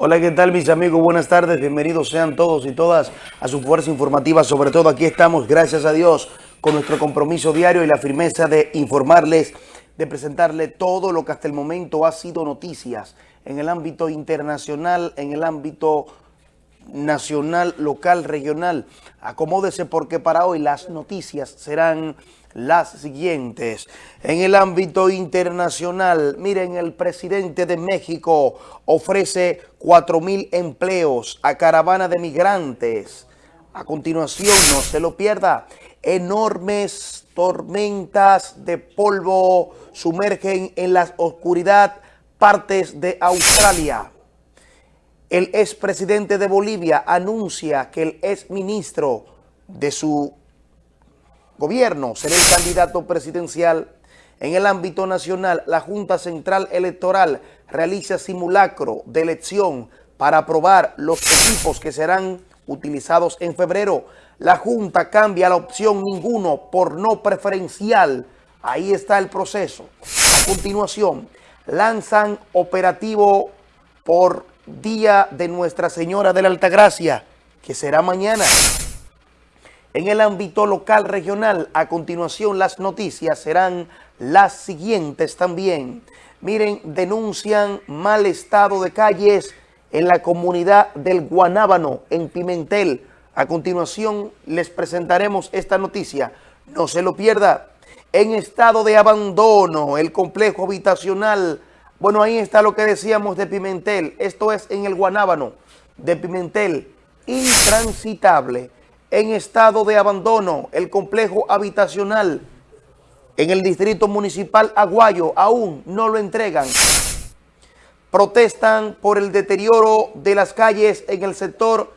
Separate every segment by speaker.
Speaker 1: Hola, ¿qué tal mis amigos? Buenas tardes, bienvenidos sean todos y todas a su fuerza informativa. Sobre todo aquí estamos, gracias a Dios, con nuestro compromiso diario y la firmeza de informarles, de presentarle todo lo que hasta el momento ha sido noticias en el ámbito internacional, en el ámbito nacional, local, regional. Acomódese porque para hoy las noticias serán las siguientes. En el ámbito internacional, miren, el presidente de México ofrece 4 mil empleos a caravana de migrantes. A continuación, no se lo pierda, enormes tormentas de polvo sumergen en la oscuridad partes de Australia. El expresidente de Bolivia anuncia que el exministro de su gobierno será el candidato presidencial. En el ámbito nacional, la Junta Central Electoral realiza simulacro de elección para aprobar los equipos que serán utilizados en febrero. La Junta cambia la opción ninguno por no preferencial. Ahí está el proceso. A continuación, lanzan operativo por Día de Nuestra Señora de la Altagracia, que será mañana. En el ámbito local regional, a continuación las noticias serán las siguientes también. Miren, denuncian mal estado de calles en la comunidad del Guanábano, en Pimentel. A continuación les presentaremos esta noticia. No se lo pierda. En estado de abandono, el complejo habitacional. Bueno, ahí está lo que decíamos de Pimentel. Esto es en el Guanábano de Pimentel. Intransitable en estado de abandono el complejo habitacional en el distrito municipal Aguayo aún no lo entregan. Protestan por el deterioro de las calles en el sector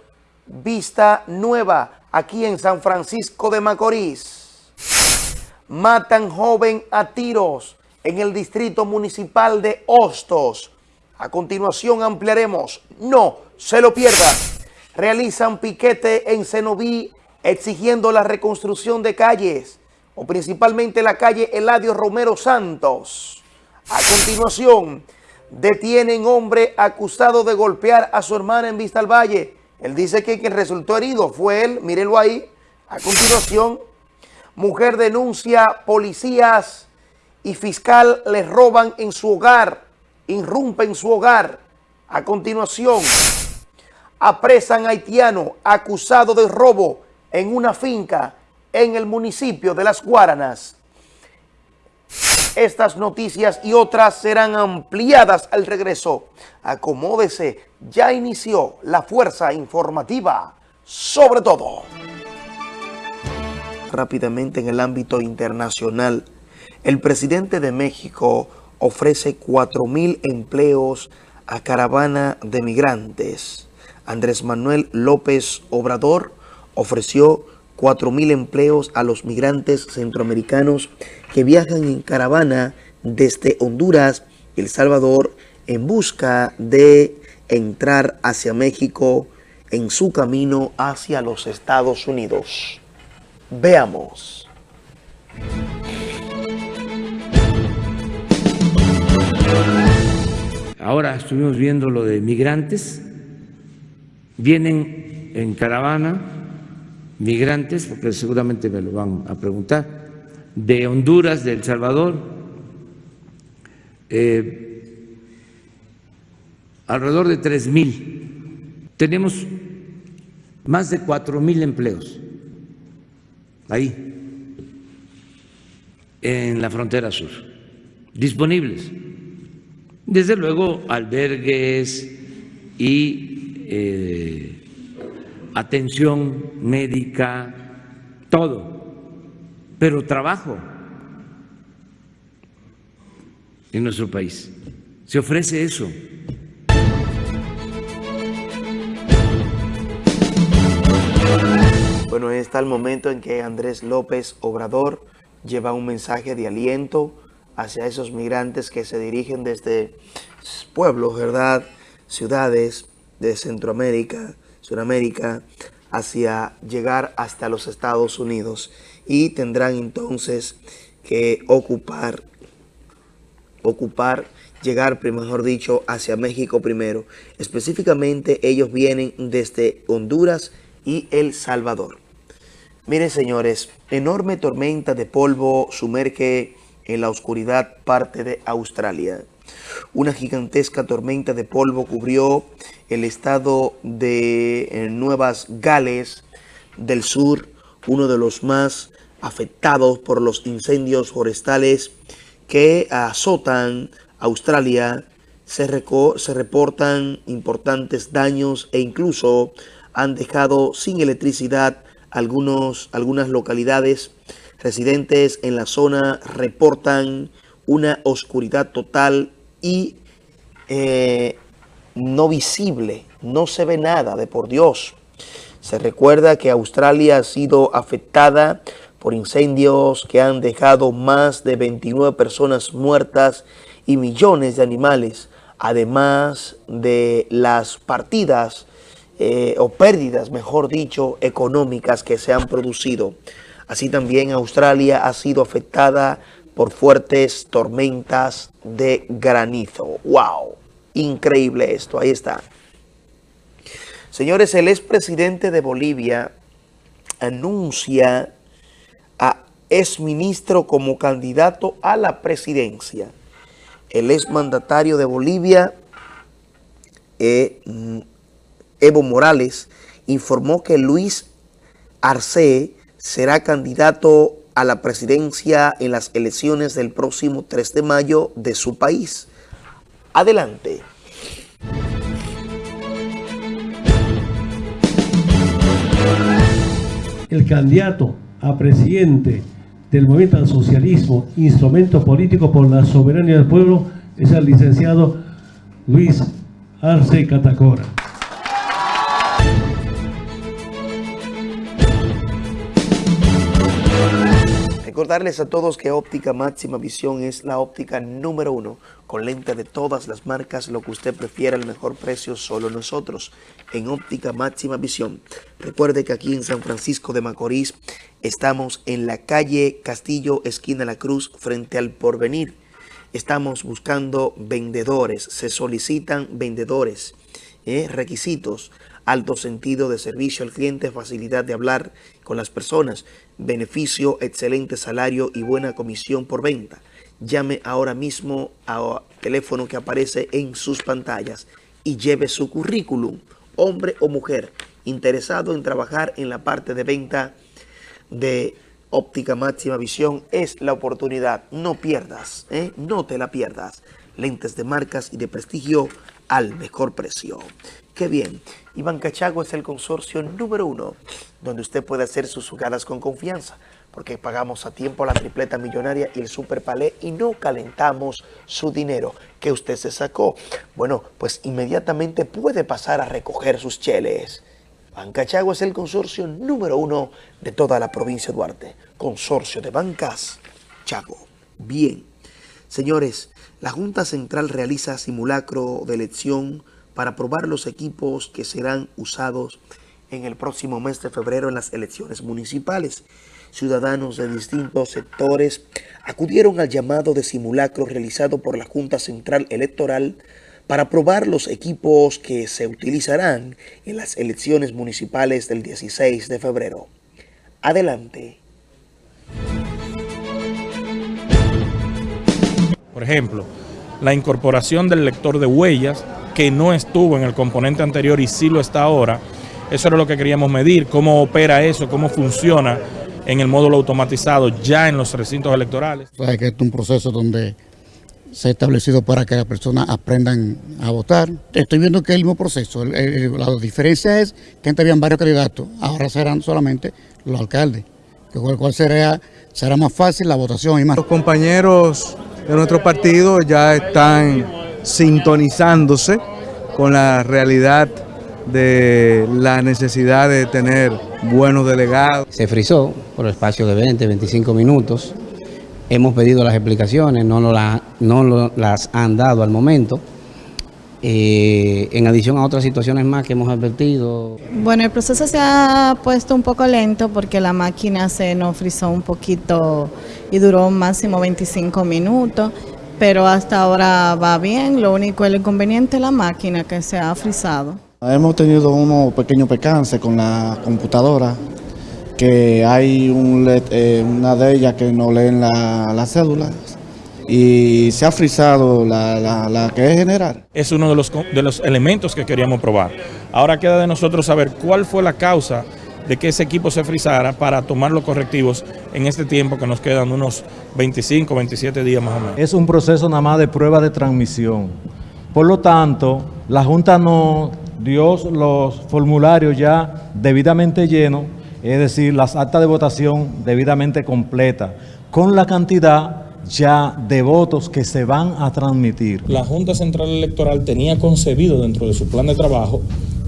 Speaker 1: Vista Nueva, aquí en San Francisco de Macorís. Matan joven a tiros en el distrito municipal de Hostos. A continuación ampliaremos. No se lo pierda realizan piquete en Cenoví exigiendo la reconstrucción de calles, o principalmente la calle Eladio Romero Santos. A continuación, detienen hombre acusado de golpear a su hermana en Vista al Valle. Él dice que quien resultó herido fue él, mírenlo ahí. A continuación, mujer denuncia policías y fiscal les roban en su hogar, irrumpen su hogar. A continuación, apresan haitiano acusado de robo en una finca en el municipio de Las Guaranas. Estas noticias y otras serán ampliadas al regreso. Acomódese, ya inició la fuerza informativa sobre todo. Rápidamente en el ámbito internacional, el presidente de México ofrece 4 mil empleos a caravana de migrantes. Andrés Manuel López Obrador ofreció 4.000 empleos a los migrantes centroamericanos que viajan en caravana desde Honduras El Salvador en busca de entrar hacia México en su camino hacia los Estados Unidos. Veamos.
Speaker 2: Ahora estuvimos viendo lo de migrantes Vienen en caravana migrantes, porque seguramente me lo van a preguntar, de Honduras, de El Salvador, eh, alrededor de tres mil. Tenemos más de cuatro mil empleos ahí, en la frontera sur, disponibles. Desde luego, albergues y eh, atención médica, todo, pero trabajo en nuestro país. Se ofrece eso.
Speaker 1: Bueno, está el momento en que Andrés López Obrador lleva un mensaje de aliento hacia esos migrantes que se dirigen desde pueblos, ¿verdad? Ciudades, de Centroamérica, Sudamérica, hacia llegar hasta los Estados Unidos y tendrán entonces que ocupar ocupar, llegar, mejor dicho, hacia México primero. Específicamente ellos vienen desde Honduras y El Salvador. Miren señores, enorme tormenta de polvo sumerge en la oscuridad parte de Australia. Una gigantesca tormenta de polvo cubrió el estado de eh, Nuevas Gales del Sur, uno de los más afectados por los incendios forestales que azotan Australia. Se, se reportan importantes daños e incluso han dejado sin electricidad algunos, algunas localidades. Residentes en la zona reportan una oscuridad total y eh, no visible, no se ve nada de por Dios. Se recuerda que Australia ha sido afectada por incendios que han dejado más de 29 personas muertas y millones de animales, además de las partidas eh, o pérdidas, mejor dicho, económicas que se han producido. Así también Australia ha sido afectada por fuertes tormentas de granizo. ¡Wow! Increíble esto, ahí está. Señores, el expresidente de Bolivia anuncia a exministro como candidato a la presidencia. El exmandatario de Bolivia, eh, Evo Morales, informó que Luis Arce será candidato a la presidencia en las elecciones del próximo 3 de mayo de su país. Adelante.
Speaker 3: El candidato a presidente del movimiento al socialismo, instrumento político por la soberanía del pueblo, es el licenciado Luis Arce Catacora.
Speaker 1: Recordarles a todos que óptica máxima visión es la óptica número uno, con lente de todas las marcas, lo que usted prefiera, el mejor precio, solo nosotros, en óptica máxima visión. Recuerde que aquí en San Francisco de Macorís estamos en la calle Castillo, esquina La Cruz, frente al Porvenir. Estamos buscando vendedores, se solicitan vendedores, ¿eh? requisitos, alto sentido de servicio al cliente, facilidad de hablar con las personas, beneficio, excelente salario y buena comisión por venta. Llame ahora mismo al teléfono que aparece en sus pantallas y lleve su currículum, hombre o mujer, interesado en trabajar en la parte de venta de óptica máxima visión, es la oportunidad. No pierdas, ¿eh? no te la pierdas. Lentes de marcas y de prestigio al mejor precio. Qué bien. Iván Cachago es el consorcio número uno donde usted puede hacer sus jugadas con confianza porque pagamos a tiempo la tripleta millonaria y el super palé y no calentamos su dinero que usted se sacó. Bueno, pues inmediatamente puede pasar a recoger sus cheles. Banca Chago es el consorcio número uno de toda la provincia de Duarte. Consorcio de Bancas Chago. Bien. Señores, la Junta Central realiza simulacro de elección para probar los equipos que serán usados en el próximo mes de febrero en las elecciones municipales. Ciudadanos de distintos sectores acudieron al llamado de simulacro realizado por la Junta Central Electoral para probar los equipos que se utilizarán en las elecciones municipales del 16 de febrero. Adelante.
Speaker 4: Por ejemplo, la incorporación del lector de huellas que no estuvo en el componente anterior y sí lo está ahora. Eso era lo que queríamos medir, cómo opera eso, cómo funciona en el módulo automatizado ya en los recintos electorales.
Speaker 5: O que es un proceso donde se ha establecido para que las personas aprendan a votar. Estoy viendo que es el mismo proceso. la diferencia es que antes habían varios candidatos, ahora serán solamente los alcaldes, con el cual será, será más fácil la votación y más.
Speaker 6: Los compañeros de nuestro partido ya están sintonizándose con la realidad de la necesidad de tener buenos delegados.
Speaker 7: Se frizó por el espacio de 20, 25 minutos. Hemos pedido las explicaciones, no, no las han dado al momento. Eh, en adición a otras situaciones más que hemos advertido.
Speaker 8: Bueno, el proceso se ha puesto un poco lento porque la máquina se nos frizó un poquito y duró máximo 25 minutos pero hasta ahora va bien. Lo único, el inconveniente es la máquina que se ha frizado.
Speaker 9: Hemos tenido unos pequeños percances con la computadora, que hay un, eh, una de ellas que no leen la, la cédula y se ha frizado la, la, la, que es general.
Speaker 4: Es uno de los, de los elementos que queríamos probar. Ahora queda de nosotros saber cuál fue la causa de que ese equipo se frizara para tomar los correctivos en este tiempo que nos quedan unos 25, 27 días más o menos.
Speaker 10: Es un proceso nada más de prueba de transmisión. Por lo tanto, la Junta no dio los formularios ya debidamente llenos, es decir, las actas de votación debidamente completas, con la cantidad ya de votos que se van a transmitir.
Speaker 4: La Junta Central Electoral tenía concebido dentro de su plan de trabajo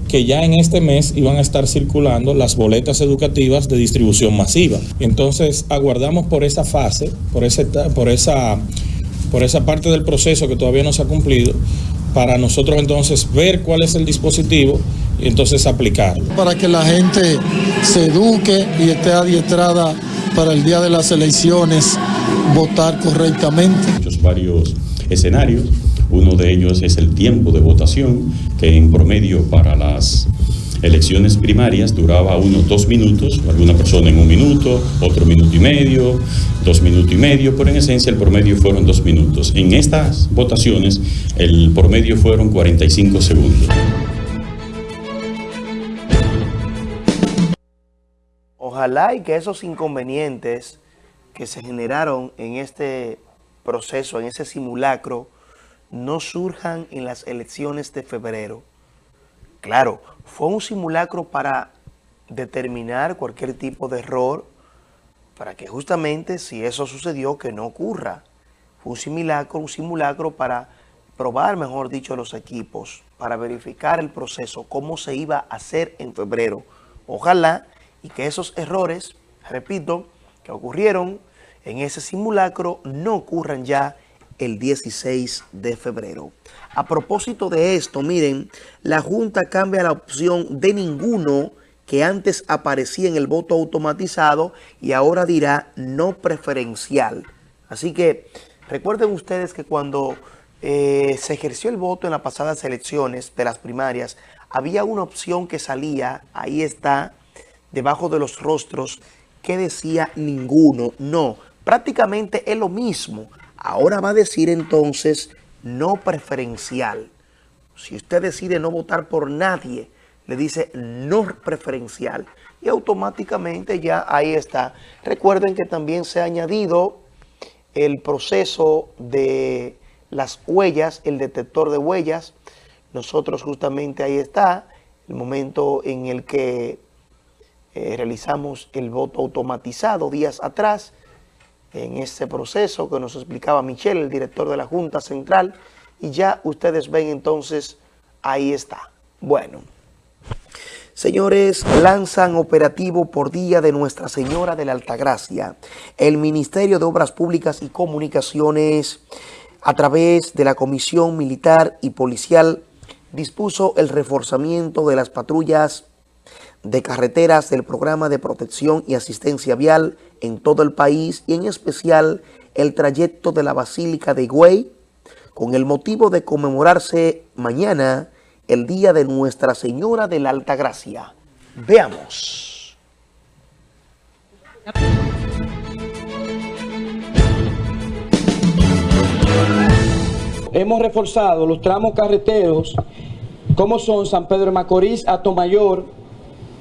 Speaker 4: que ya en este mes iban a estar circulando las boletas educativas de distribución masiva. Entonces aguardamos por esa fase, por, ese, por, esa, por esa parte del proceso que todavía no se ha cumplido, para nosotros entonces ver cuál es el dispositivo y entonces aplicarlo.
Speaker 11: Para que la gente se eduque y esté adiestrada para el día de las elecciones votar correctamente.
Speaker 12: Muchos varios escenarios uno de ellos es el tiempo de votación, que en promedio para las elecciones primarias duraba unos dos minutos, alguna persona en un minuto, otro minuto y medio, dos minutos y medio, pero en esencia el promedio fueron dos minutos. En estas votaciones el promedio fueron 45 segundos.
Speaker 1: Ojalá y que esos inconvenientes que se generaron en este proceso, en ese simulacro, no surjan en las elecciones de febrero. Claro, fue un simulacro para determinar cualquier tipo de error, para que justamente si eso sucedió, que no ocurra. Fue un simulacro, un simulacro para probar, mejor dicho, los equipos, para verificar el proceso, cómo se iba a hacer en febrero. Ojalá y que esos errores, repito, que ocurrieron en ese simulacro, no ocurran ya el 16 de febrero. A propósito de esto, miren, la Junta cambia la opción de ninguno que antes aparecía en el voto automatizado y ahora dirá no preferencial. Así que recuerden ustedes que cuando eh, se ejerció el voto en las pasadas elecciones de las primarias, había una opción que salía, ahí está, debajo de los rostros, que decía ninguno. No, prácticamente es lo mismo. Ahora va a decir entonces no preferencial. Si usted decide no votar por nadie, le dice no preferencial y automáticamente ya ahí está. Recuerden que también se ha añadido el proceso de las huellas, el detector de huellas. Nosotros justamente ahí está, el momento en el que eh, realizamos el voto automatizado días atrás, en este proceso que nos explicaba Michelle, el director de la Junta Central, y ya ustedes ven entonces, ahí está. Bueno, señores, lanzan operativo por día de Nuestra Señora de la Altagracia. El Ministerio de Obras Públicas y Comunicaciones, a través de la Comisión Militar y Policial, dispuso el reforzamiento de las patrullas de carreteras del programa de protección y asistencia vial en todo el país y en especial el trayecto de la Basílica de Higüey con el motivo de conmemorarse mañana el Día de Nuestra Señora de la Alta Gracia. Veamos.
Speaker 13: Hemos reforzado los tramos carreteros como son San Pedro de Macorís, Atomayor,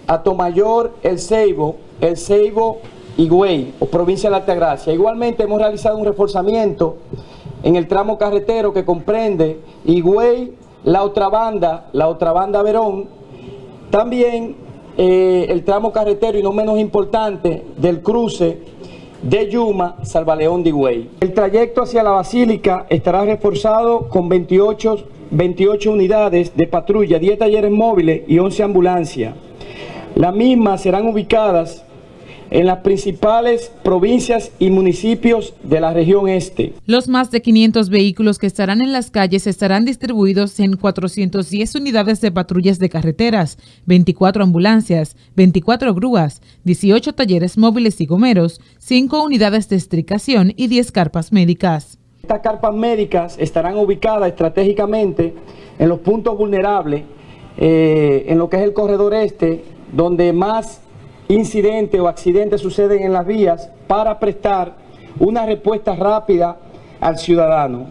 Speaker 13: Atomayor, El Ceibo, El Ceibo, Higüey o provincia de la Altagracia. Igualmente hemos realizado un reforzamiento en el tramo carretero que comprende Higüey, la otra banda, la otra banda Verón, también eh, el tramo carretero y no menos importante del cruce de Yuma, Salvaleón de Higüey. El trayecto hacia la Basílica estará reforzado con 28, 28 unidades de patrulla, 10 talleres móviles y 11 ambulancias. Las mismas serán ubicadas en las principales provincias y municipios de la región este.
Speaker 14: Los más de 500 vehículos que estarán en las calles estarán distribuidos en 410 unidades de patrullas de carreteras, 24 ambulancias, 24 grúas, 18 talleres móviles y gomeros, 5 unidades de estricación y 10 carpas médicas.
Speaker 13: Estas carpas médicas estarán ubicadas estratégicamente en los puntos vulnerables, eh, en lo que es el corredor este, donde más incidentes o accidentes suceden en las vías para prestar una respuesta rápida al ciudadano.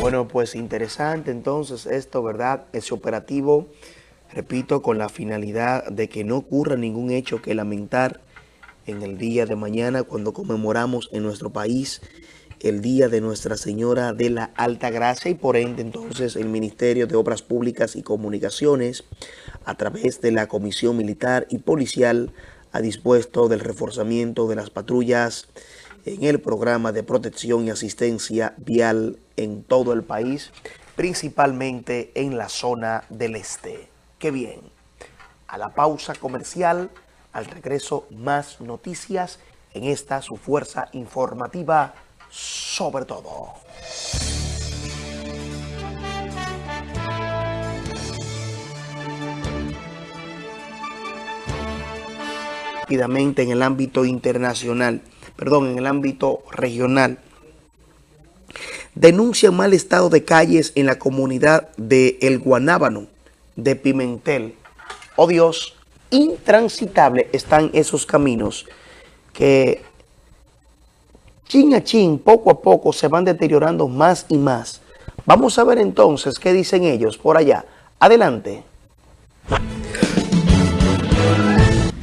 Speaker 1: Bueno, pues interesante entonces esto, ¿verdad? Ese operativo, repito, con la finalidad de que no ocurra ningún hecho que lamentar en el día de mañana cuando conmemoramos en nuestro país el Día de Nuestra Señora de la Alta Gracia y por ende entonces el Ministerio de Obras Públicas y Comunicaciones a través de la Comisión Militar y Policial ha dispuesto del reforzamiento de las patrullas en el programa de protección y asistencia vial en todo el país, principalmente en la zona del este. ¡Qué bien! A la pausa comercial, al regreso más noticias en esta su fuerza informativa sobre todo. Rápidamente en el ámbito internacional, perdón, en el ámbito regional, denuncian mal estado de calles en la comunidad de El Guanábano, de Pimentel. Oh Dios, intransitable están esos caminos que chin a chin, poco a poco se van deteriorando más y más. Vamos a ver entonces qué dicen ellos por allá. Adelante.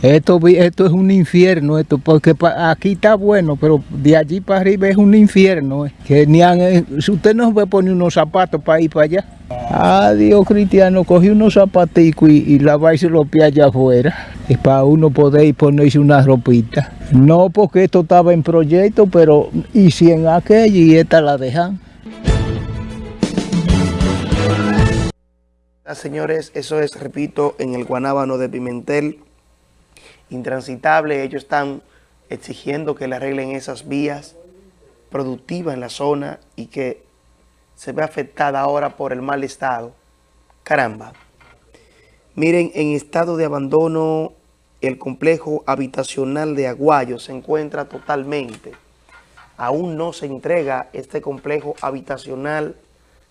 Speaker 15: Esto, esto es un infierno, esto, porque aquí está bueno, pero de allí para arriba es un infierno. Eh, eh, usted no puede poner unos zapatos para ir para allá. Adiós, cristiano, cogí unos zapaticos y, y lavarse los pies allá afuera. Es para uno poder ponerse una ropita. No porque esto estaba en proyecto, pero y si en aquella y esta la dejan.
Speaker 1: Señores, eso es, repito, en el Guanábano de Pimentel, intransitable. Ellos están exigiendo que le arreglen esas vías productivas en la zona y que se ve afectada ahora por el mal estado. Caramba. Miren, en estado de abandono el complejo habitacional de Aguayo se encuentra totalmente. Aún no se entrega este complejo habitacional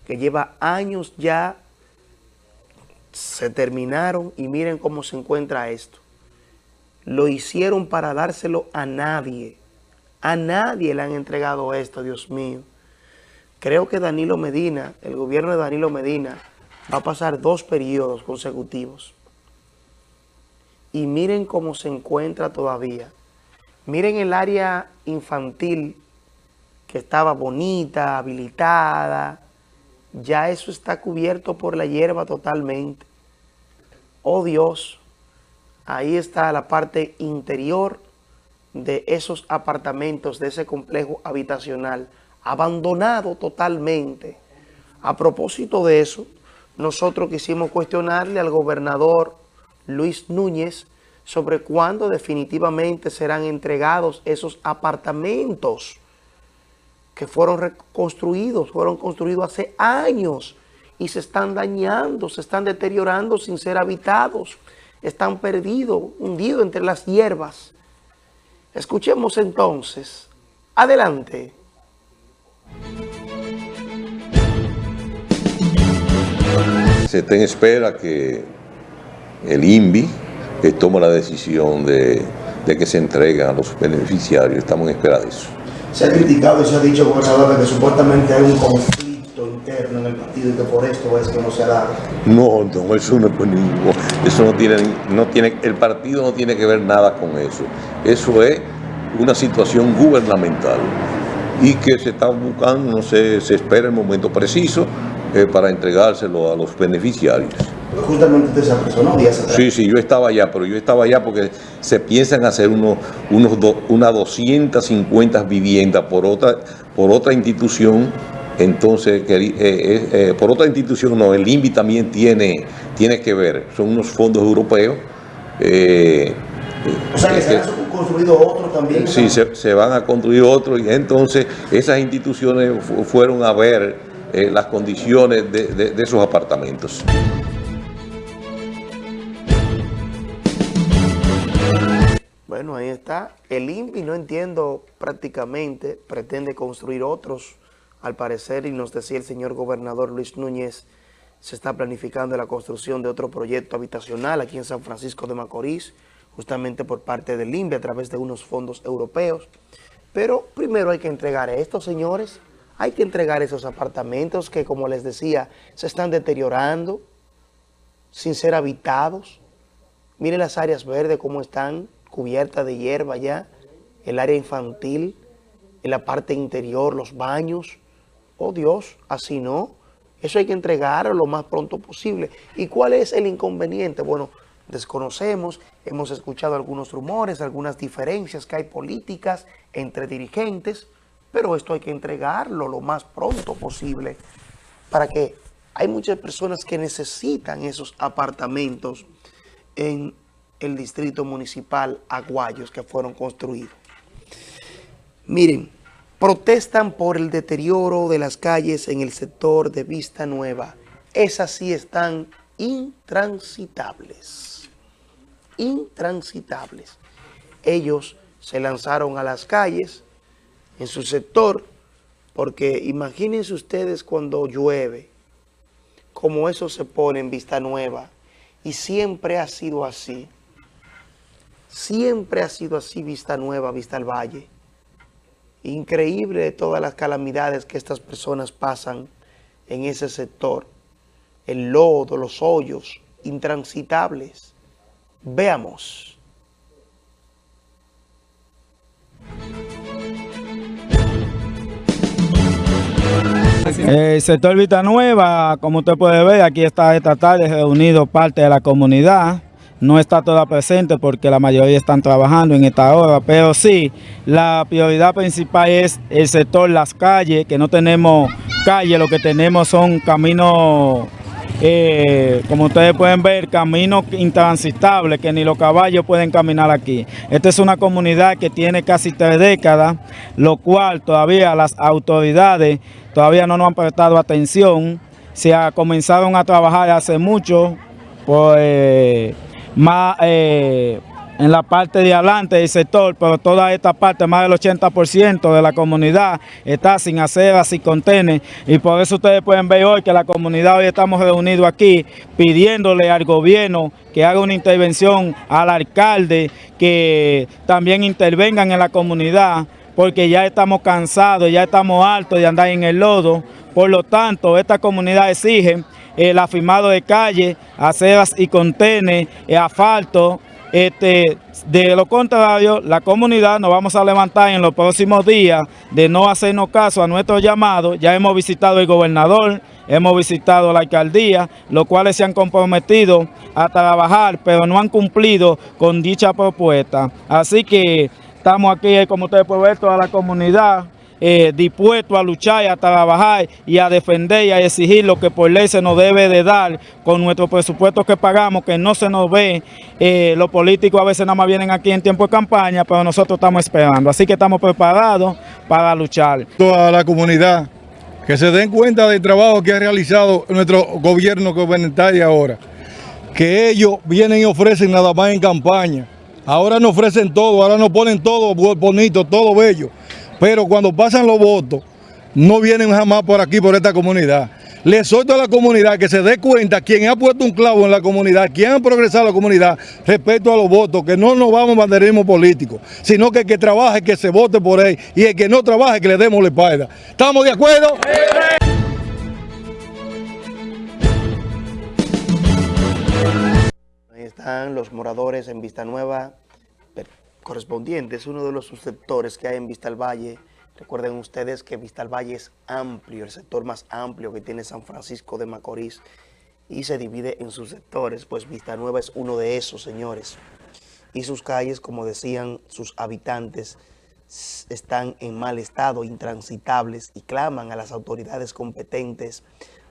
Speaker 1: que lleva años ya. Se terminaron y miren cómo se encuentra esto. Lo hicieron para dárselo a nadie. A nadie le han entregado esto, Dios mío. Creo que Danilo Medina, el gobierno de Danilo Medina, va a pasar dos periodos consecutivos y miren cómo se encuentra todavía. Miren el área infantil que estaba bonita, habilitada. Ya eso está cubierto por la hierba totalmente. Oh Dios, ahí está la parte interior de esos apartamentos, de ese complejo habitacional, abandonado totalmente. A propósito de eso, nosotros quisimos cuestionarle al gobernador Luis Núñez sobre cuándo definitivamente serán entregados esos apartamentos que fueron reconstruidos, fueron construidos hace años y se están dañando, se están deteriorando sin ser habitados, están perdidos, hundidos entre las hierbas. Escuchemos entonces. Adelante.
Speaker 16: Se te espera que el INVI, que toma la decisión de, que se entregan a los beneficiarios. Estamos en espera de eso.
Speaker 1: Se ha criticado y se ha dicho, gobernador, que supuestamente hay un conflicto interno en el partido y que por esto es que no se ha dado.
Speaker 16: No, no, eso no, eso no tiene, no tiene, el partido no tiene que ver nada con eso. Eso es una situación gubernamental y que se está buscando, no sé, se espera el momento preciso eh, para entregárselo a los beneficiarios.
Speaker 1: Justamente usted se apresuró días atrás.
Speaker 16: Sí, sí, yo estaba allá, pero yo estaba allá porque se piensan hacer unos, unos unas 250 viviendas por otra, por otra institución. Entonces, eh, eh, eh, por otra institución, no, el INVI también tiene, tiene que ver. Son unos fondos europeos.
Speaker 1: O sea, que se han construido otros también.
Speaker 16: Sí, se, van a construir otros y entonces esas instituciones fueron a ver las condiciones de, de esos apartamentos.
Speaker 1: Bueno, ahí está. El INPI, no entiendo prácticamente, pretende construir otros, al parecer, y nos decía el señor gobernador Luis Núñez, se está planificando la construcción de otro proyecto habitacional aquí en San Francisco de Macorís, justamente por parte del INPI a través de unos fondos europeos. Pero primero hay que entregar a estos señores, hay que entregar esos apartamentos que, como les decía, se están deteriorando, sin ser habitados. Miren las áreas verdes cómo están cubiertas de hierba ya, el área infantil, en la parte interior, los baños. Oh Dios, así no. Eso hay que entregarlo lo más pronto posible. ¿Y cuál es el inconveniente? Bueno, desconocemos, hemos escuchado algunos rumores, algunas diferencias que hay políticas entre dirigentes, pero esto hay que entregarlo lo más pronto posible para que hay muchas personas que necesitan esos apartamentos en el distrito municipal Aguayos que fueron construidos. Miren, protestan por el deterioro de las calles en el sector de Vista Nueva. Esas sí están intransitables. Intransitables. Ellos se lanzaron a las calles en su sector porque imagínense ustedes cuando llueve, como eso se pone en Vista Nueva, y siempre ha sido así. Siempre ha sido así Vista Nueva, Vista al Valle. Increíble todas las calamidades que estas personas pasan en ese sector. El lodo, los hoyos, intransitables. Veamos.
Speaker 17: El sector Vita Nueva, como usted puede ver, aquí está esta tarde reunido parte de la comunidad. No está toda presente porque la mayoría están trabajando en esta hora, pero sí, la prioridad principal es el sector, las calles, que no tenemos calle, lo que tenemos son caminos eh, como ustedes pueden ver, caminos intransitables que ni los caballos pueden caminar aquí. Esta es una comunidad que tiene casi tres décadas, lo cual todavía las autoridades todavía no nos han prestado atención. Se ha, comenzaron a trabajar hace mucho, pues, más, eh, en la parte de adelante del sector, pero toda esta parte, más del 80% de la comunidad está sin aceras y contenes y por eso ustedes pueden ver hoy que la comunidad hoy estamos reunidos aquí pidiéndole al gobierno que haga una intervención al alcalde, que también intervengan en la comunidad porque ya estamos cansados, ya estamos hartos de andar en el lodo, por lo tanto esta comunidad exige el afirmado de calle, aceras y contenes, asfalto, este, de lo contrario, la comunidad nos vamos a levantar en los próximos días de no hacernos caso a nuestro llamado. Ya hemos visitado el gobernador, hemos visitado la alcaldía, los cuales se han comprometido a trabajar, pero no han cumplido con dicha propuesta. Así que estamos aquí, como ustedes pueden ver, toda la comunidad eh, dispuesto a luchar y a trabajar y a defender y a exigir lo que por ley se nos debe de dar con nuestro presupuesto que pagamos, que no se nos ve. Eh, los políticos a veces nada más vienen aquí en tiempo de campaña, pero nosotros estamos esperando. Así que estamos preparados para luchar.
Speaker 18: Toda la comunidad que se den cuenta del trabajo que ha realizado nuestro gobierno gubernamental ahora. Que ellos vienen y ofrecen nada más en campaña. Ahora nos ofrecen todo, ahora nos ponen todo bonito, todo bello pero cuando pasan los votos, no vienen jamás por aquí, por esta comunidad. Le suelto a la comunidad que se dé cuenta quién ha puesto un clavo en la comunidad, quién ha progresado la comunidad respecto a los votos, que no nos vamos a banderismo político, sino que el que trabaje, que se vote por él, y el que no trabaje, que le demos la espalda. ¿Estamos de acuerdo?
Speaker 1: Ahí están los moradores en Vista Nueva, correspondiente, es uno de los subsectores que hay en Vista al Valle. Recuerden ustedes que Vista al Valle es amplio, el sector más amplio que tiene San Francisco de Macorís y se divide en sus sectores, pues Vista Nueva es uno de esos, señores. Y sus calles, como decían sus habitantes, están en mal estado, intransitables y claman a las autoridades competentes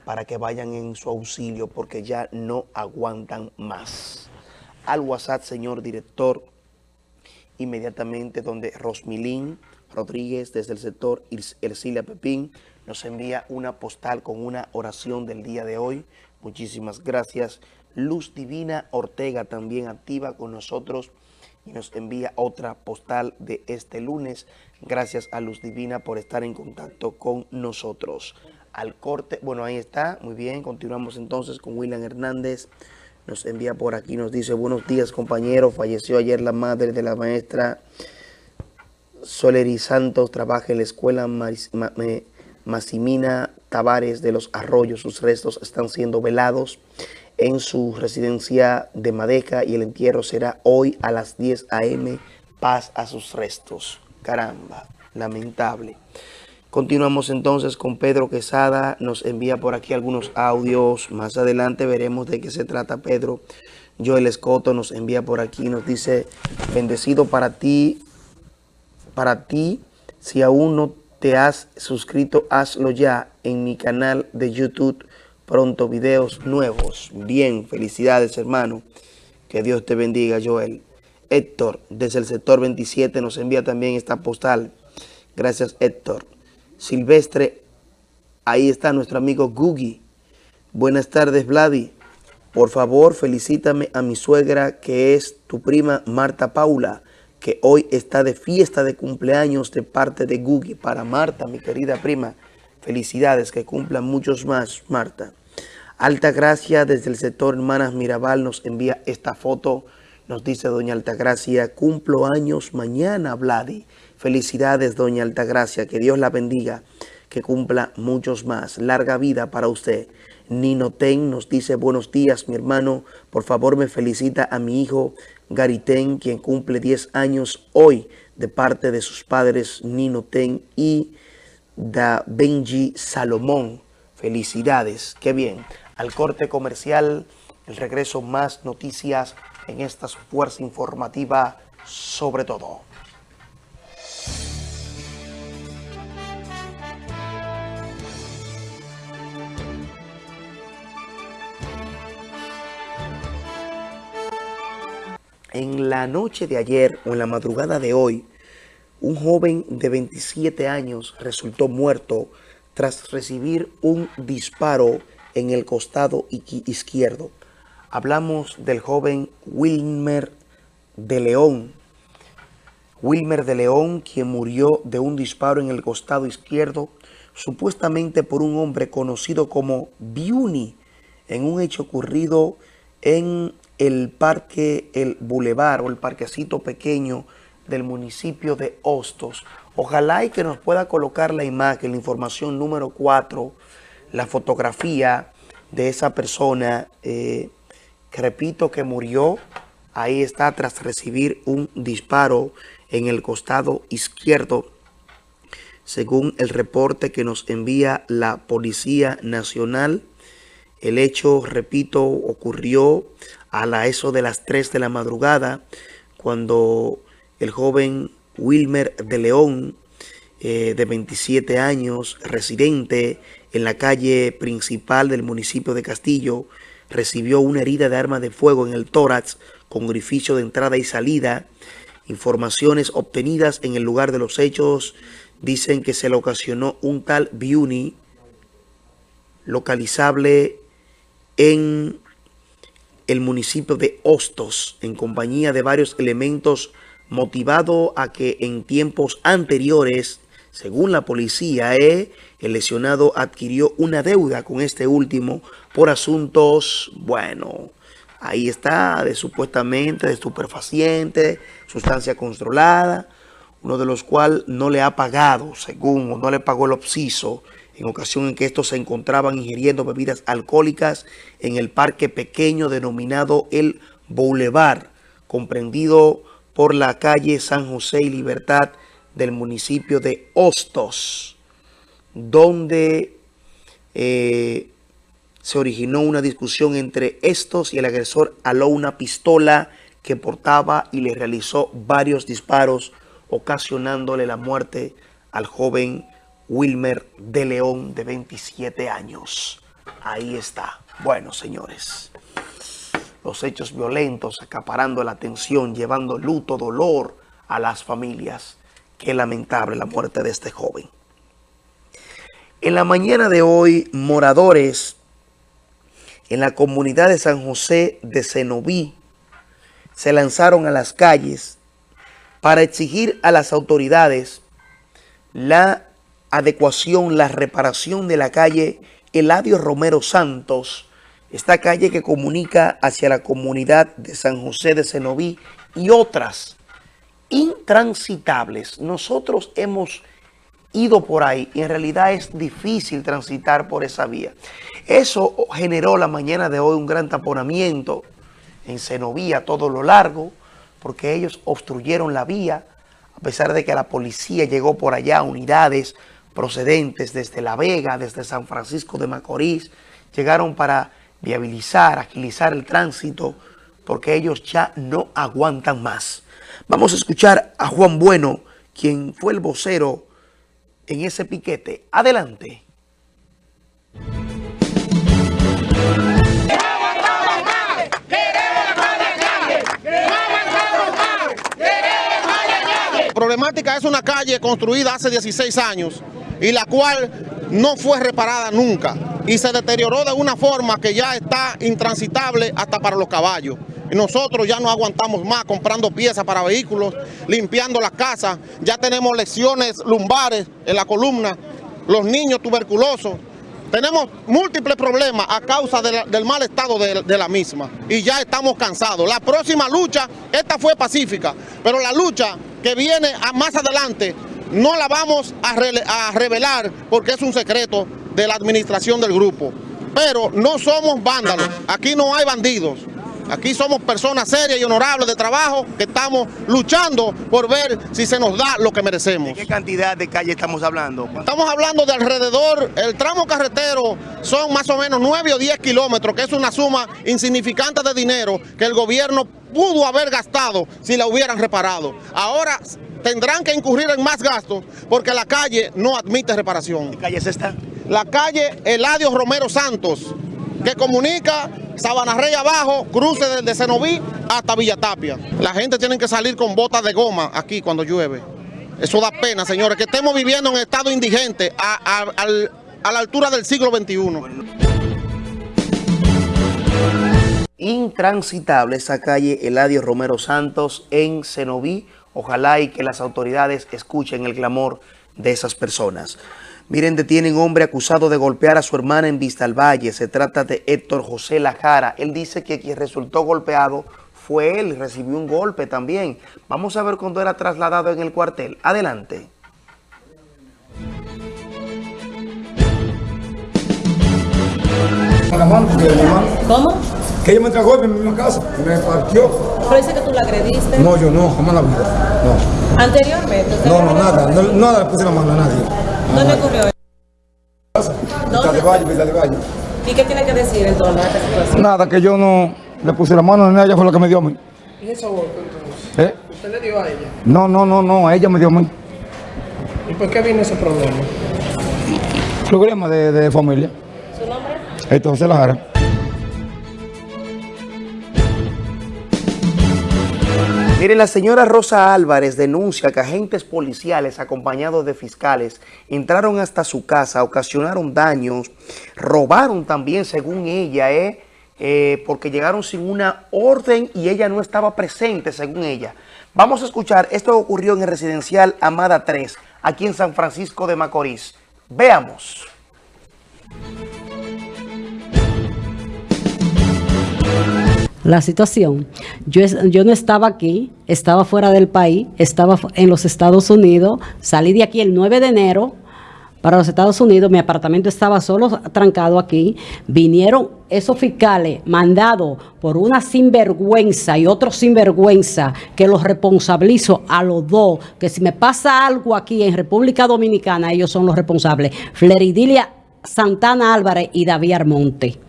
Speaker 1: para que vayan en su auxilio porque ya no aguantan más. Al WhatsApp, señor director, inmediatamente donde Rosmilín Rodríguez desde el sector Ercilia Pepín nos envía una postal con una oración del día de hoy. Muchísimas gracias. Luz Divina Ortega también activa con nosotros y nos envía otra postal de este lunes. Gracias a Luz Divina por estar en contacto con nosotros. Al corte, bueno, ahí está, muy bien. Continuamos entonces con William Hernández. Nos envía por aquí, nos dice, buenos días compañeros. Falleció ayer la madre de la maestra Soleri Santos. Trabaja en la escuela Massimina Tavares de los Arroyos. Sus restos están siendo velados en su residencia de Madeca y el entierro será hoy a las 10 a.m. Paz a sus restos. Caramba, lamentable. Continuamos entonces con Pedro Quesada, nos envía por aquí algunos audios, más adelante veremos de qué se trata Pedro. Joel Escoto nos envía por aquí, nos dice, bendecido para ti, para ti, si aún no te has suscrito, hazlo ya en mi canal de YouTube pronto videos nuevos. Bien, felicidades hermano. Que Dios te bendiga, Joel. Héctor, desde el sector 27, nos envía también esta postal. Gracias, Héctor. Silvestre, ahí está nuestro amigo Gugi. Buenas tardes, Vladi. Por favor, felicítame a mi suegra, que es tu prima Marta Paula, que hoy está de fiesta de cumpleaños de parte de Gugi. Para Marta, mi querida prima. Felicidades, que cumplan muchos más, Marta. Alta Gracia desde el sector Hermanas Mirabal nos envía esta foto. Nos dice Doña Altagracia, cumplo años mañana, Vladi. Felicidades, Doña Altagracia, que Dios la bendiga, que cumpla muchos más. Larga vida para usted. Nino Ten nos dice, buenos días, mi hermano. Por favor, me felicita a mi hijo Garitén, quien cumple 10 años hoy, de parte de sus padres Nino Ten y da Benji Salomón. Felicidades, qué bien. Al corte comercial, el regreso más noticias en esta fuerza informativa sobre todo. En la noche de ayer o en la madrugada de hoy, un joven de 27 años resultó muerto tras recibir un disparo en el costado izquierdo. Hablamos del joven Wilmer de León. Wilmer de León, quien murió de un disparo en el costado izquierdo, supuestamente por un hombre conocido como Biuni, en un hecho ocurrido en el parque, el bulevar o el parquecito pequeño del municipio de Hostos. Ojalá y que nos pueda colocar la imagen, la información número 4, la fotografía de esa persona eh, que repito que murió. Ahí está tras recibir un disparo en el costado izquierdo. Según el reporte que nos envía la Policía Nacional, el hecho, repito, ocurrió a la eso de las 3 de la madrugada, cuando el joven Wilmer de León, eh, de 27 años, residente en la calle principal del municipio de Castillo, recibió una herida de arma de fuego en el tórax con orificio de entrada y salida. Informaciones obtenidas en el lugar de los hechos dicen que se le ocasionó un tal Biuni localizable en el municipio de Hostos en compañía de varios elementos motivado a que en tiempos anteriores, según la policía, eh, el lesionado adquirió una deuda con este último por asuntos, bueno, ahí está, de supuestamente de estupefaciente, sustancia controlada, uno de los cuales no le ha pagado, según, o no le pagó el obsiso, en ocasión en que estos se encontraban ingiriendo bebidas alcohólicas en el parque pequeño denominado el Boulevard, comprendido por la calle San José y Libertad del municipio de Hostos, donde eh, se originó una discusión entre estos y el agresor aló una pistola que portaba y le realizó varios disparos, ocasionándole la muerte al joven Wilmer de León, de 27 años. Ahí está. Bueno, señores los hechos violentos, acaparando la atención, llevando luto, dolor a las familias. Qué lamentable la muerte de este joven. En la mañana de hoy, moradores en la comunidad de San José de Cenoví, se lanzaron a las calles para exigir a las autoridades la adecuación, la reparación de la calle Eladio Romero Santos, esta calle que comunica hacia la comunidad de San José de Cenoví y otras intransitables. Nosotros hemos ido por ahí y en realidad es difícil transitar por esa vía. Eso generó la mañana de hoy un gran taponamiento en Cenoví a todo lo largo porque ellos obstruyeron la vía a pesar de que la policía llegó por allá, unidades procedentes desde La Vega, desde San Francisco de Macorís, llegaron para viabilizar, agilizar el tránsito, porque ellos ya no aguantan más. Vamos a escuchar a Juan Bueno, quien fue el vocero en ese piquete. Adelante.
Speaker 19: Problemática es una calle construida hace 16 años y la cual no fue reparada nunca y se deterioró de una forma que ya está intransitable hasta para los caballos. Nosotros ya no aguantamos más comprando piezas para vehículos, limpiando las casas, ya tenemos lesiones lumbares en la columna, los niños tuberculosos. Tenemos múltiples problemas a causa del mal estado de, la misma y ya estamos cansados. La próxima lucha, esta fue pacífica, pero la lucha que viene a más adelante no la vamos a, revelar porque es un secreto de la administración del grupo. Pero no somos vándalos, aquí no hay bandidos. Aquí somos personas serias y honorables de trabajo que estamos luchando por ver si se nos da lo que merecemos.
Speaker 1: ¿De qué cantidad de calle estamos hablando?
Speaker 19: Estamos hablando de alrededor, el tramo carretero son más o menos 9 o 10 kilómetros, que es una suma insignificante de dinero que el gobierno pudo haber gastado si la hubieran reparado. Ahora tendrán que incurrir en más gastos porque la calle no admite reparación.
Speaker 1: ¿Qué calle es esta?
Speaker 19: La calle Eladio Romero Santos, que comunica Sabana Rey abajo, cruce desde Cenoví hasta Villatapia. La gente tiene que salir con botas de goma aquí cuando llueve. Eso da pena, señores, que estemos viviendo en estado indigente a, a la altura del siglo XXI.
Speaker 1: Intransitable esa calle Eladio Romero Santos en Cenoví, Ojalá y que las autoridades escuchen el clamor de esas personas. Miren, detienen hombre acusado de golpear a su hermana en Vista al Valle. Se trata de Héctor José Lajara. Él dice que quien resultó golpeado fue él, recibió un golpe también. Vamos a ver cuando era trasladado en el cuartel. Adelante.
Speaker 20: ¿Cómo?
Speaker 21: Que ella me entregó en mi misma casa, me partió.
Speaker 20: Pero dice que tú la agrediste.
Speaker 21: No, yo no, jamás la vida. No.
Speaker 20: Anteriormente.
Speaker 21: No, no, nada, no, nada le puse la mano a nadie.
Speaker 20: ¿Dónde ocurrió eso?
Speaker 21: Vista de Valle, Vista de Valle.
Speaker 20: ¿Y qué tiene que decir en torno a esta situación?
Speaker 21: Nada, que yo no le puse la mano a ella, fue lo que me dio a mí.
Speaker 20: ¿Y eso golpe entonces?
Speaker 21: ¿Eh?
Speaker 20: ¿Usted le dio a ella?
Speaker 21: No, no, no, no, a ella me dio a mí.
Speaker 20: ¿Y por qué vino ese problema?
Speaker 21: Problema de, de familia.
Speaker 20: ¿Su nombre?
Speaker 21: Esto José Lajara.
Speaker 1: Miren, la señora Rosa Álvarez denuncia que agentes policiales acompañados de fiscales entraron hasta su casa, ocasionaron daños, robaron también, según ella, ¿eh? Eh, porque llegaron sin una orden y ella no estaba presente, según ella. Vamos a escuchar, esto ocurrió en el residencial Amada 3, aquí en San Francisco de Macorís. Veamos.
Speaker 22: La situación. Yo, no estaba aquí, estaba fuera del país, estaba en los Estados Unidos, salí de aquí el 9 de enero para los Estados Unidos, mi apartamento estaba solo trancado aquí, vinieron esos fiscales mandados por una sinvergüenza y otro sinvergüenza que los responsabilizo a los dos, que si me pasa algo aquí en República Dominicana, ellos son los responsables, Fleridilia Santana Álvarez y David Armonte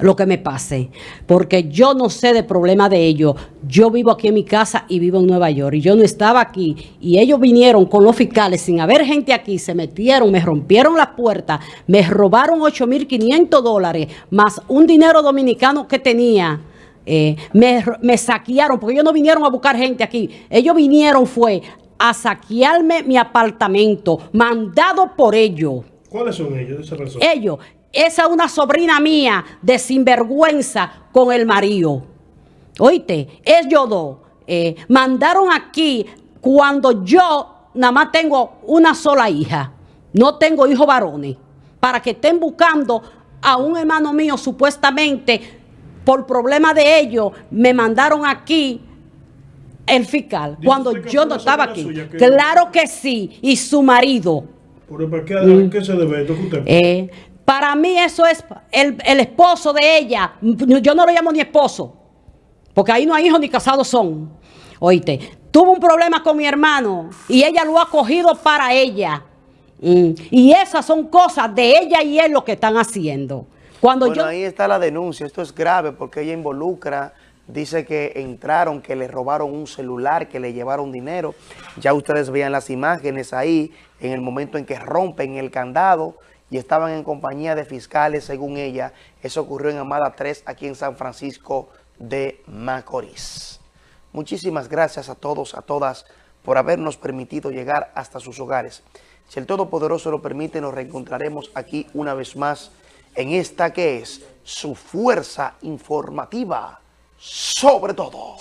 Speaker 22: lo que me pase, porque yo no sé de problema de ellos. Yo vivo aquí en mi casa y vivo en Nueva York y yo no estaba aquí y ellos vinieron con los fiscales sin haber gente aquí, se metieron, me rompieron las puertas, me robaron 8.500 dólares más un dinero dominicano que tenía. Eh, me, me saquearon porque ellos no vinieron a buscar gente aquí. Ellos vinieron fue a saquearme mi apartamento, mandado por ellos.
Speaker 23: ¿Cuáles son ellos?
Speaker 22: Ellos, esa es una sobrina mía de sinvergüenza con el marido. Oíste, ellos dos eh, mandaron aquí cuando yo nada más tengo una sola hija, no tengo hijos varones, para que estén buscando a un hermano mío supuestamente por problema de ellos, me mandaron aquí el fiscal, cuando yo no estaba aquí. Claro que sí, y su marido.
Speaker 24: ¿Pero qué, ¿a qué se debe esto que usted?
Speaker 22: Eh, para mí eso es el, el esposo de ella. Yo no lo llamo ni esposo, porque ahí no hay hijos ni casados son. Oíste, tuvo un problema con mi hermano y ella lo ha cogido para ella. Mm, Y esas son cosas de ella y él lo que están haciendo. Cuando
Speaker 1: bueno,
Speaker 22: yo
Speaker 1: ahí está la denuncia. Esto es grave porque ella involucra, dice que entraron, que le robaron un celular, que le llevaron dinero. Ya ustedes veían las imágenes ahí en el momento en que rompen el candado y estaban en compañía de fiscales, según ella. Eso ocurrió en Amada 3, aquí en San Francisco de Macorís. Muchísimas gracias a todos, a todas, por habernos permitido llegar hasta sus hogares. Si el Todopoderoso lo permite, nos reencontraremos aquí una vez más en esta que es su fuerza informativa sobre todo.